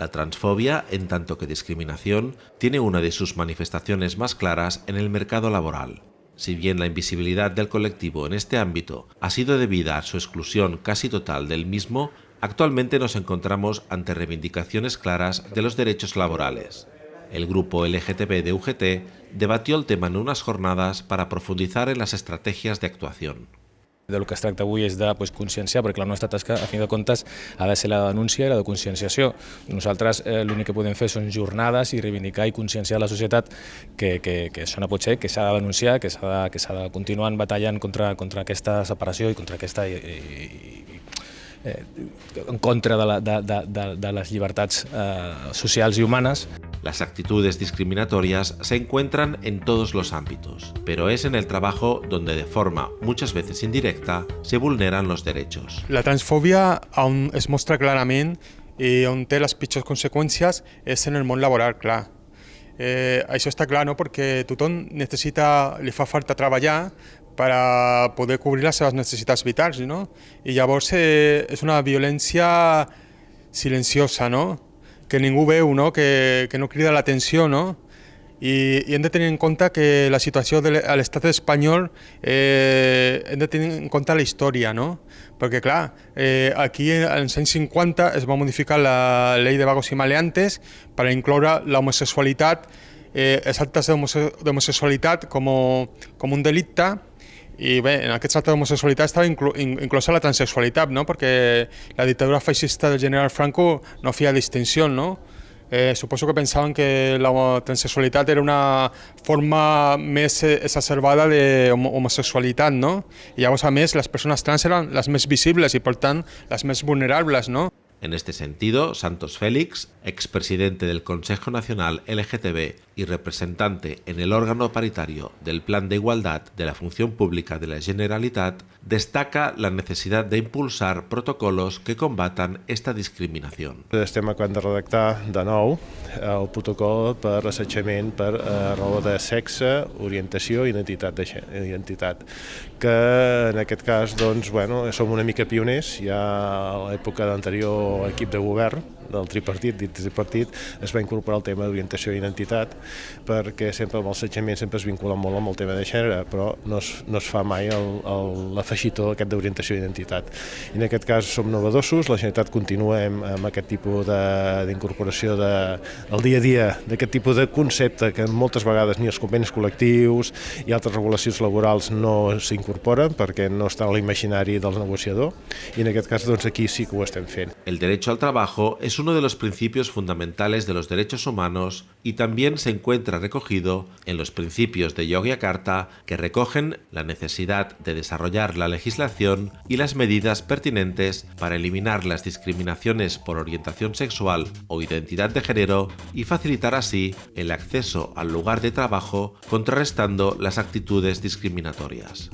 La transfobia, en tanto que discriminación, tiene una de sus manifestaciones más claras en el mercado laboral. Si bien la invisibilidad del colectivo en este ámbito ha sido debida a su exclusión casi total del mismo, actualmente nos encontramos ante reivindicaciones claras de los derechos laborales. El grupo LGTB de UGT debatió el tema en unas jornadas para profundizar en las estrategias de actuación. Del que es tracta avui és de pues, conscienciar, perquè la nostra tasca, a fi de comptes, ha de ser la denúncia i la de conscienciació. Nosaltres eh, l'únic que podem fer són jornades i reivindicar i conscienciar la societat que, que, que això no pot ser, que s'ha de denunciar, que s'ha de, de continuar batallant contra, contra aquesta separació i contra aquesta i, i, eh, en contra de, la, de, de, de les llibertats eh, socials i humanes. Las actitudes discriminatorias se encuentran en todos los ámbitos, pero es en el trabajo donde de forma muchas veces indirecta se vulneran los derechos. La transfòbia on es mostra clarament i on té les pitjors conseqüències és en el món laboral, clar. Eh, això està clar, no? perquè tothom necessita, fa falta treballar per a poder cobrir les seves necessitats vitals, no? I llavors eh, és una violència silenciosa, no? Que ningú veu, no? Que, que no crida l'atenció, no? I, I hem de en compte que la situació de l'estat espanyol eh, hem de tenir en compte la història, no? Perquè, clar, eh, aquí als anys 50 es va modificar la llei de vagos i maleantes per incloure l'homosexualitat, eh, els actes d'homosexualitat com, com un delicte i bé, en aquest tracte d'homosexualitat estava inclu inclosa la transexualitat, no? perquè la dictadura feixista del general Franco no feia distinció, no? Eh, suposo que pensaven que la transexualitat era una forma més exacerbada d'homosexualitat, no? I llavors, a més, les persones trans eren les més visibles i, per tant, les més vulnerables, no? En este sentido, Santos Félix, expresidente del Consejo Nacional LGTB y representante en el órgano paritario del Plan de Igualdad de la Función Pública de la Generalitat, destaca la necesidad de impulsar protocolos que combatan esta discriminación. Estem acabant de redactar de nou el protocol per assetjament per eh, raó de sexe, orientació i identitat, de, identitat que en aquest cas doncs, bueno, som una mica pioners, ja a l'època d'anterior equip de govern del tripartit, dit tripartit, es va incorporar el tema d'orientació i identitat, perquè sempre amb l'assetjament sempre es vincula molt amb el tema de gènere, però no es, no es fa mai l'afegitó aquest d'orientació i identitat. I en aquest cas som novedosos, la Generalitat continua amb, amb aquest tipus d'incorporació de, del dia a dia d'aquest tipus de concepte que moltes vegades ni els convenis col·lectius i altres regulacions laborals no s'incorporen perquè no està a l'imaginari del negociador i en aquest cas doncs aquí sí que ho estem fent. El derecho al trabajo es uno de los principios fundamentales de los derechos humanos y también se encuentra recogido en los principios de Yogyakarta que recogen la necesidad de desarrollar la legislación y las medidas pertinentes para eliminar las discriminaciones por orientación sexual o identidad de género y facilitar así el acceso al lugar de trabajo contrarrestando las actitudes discriminatorias.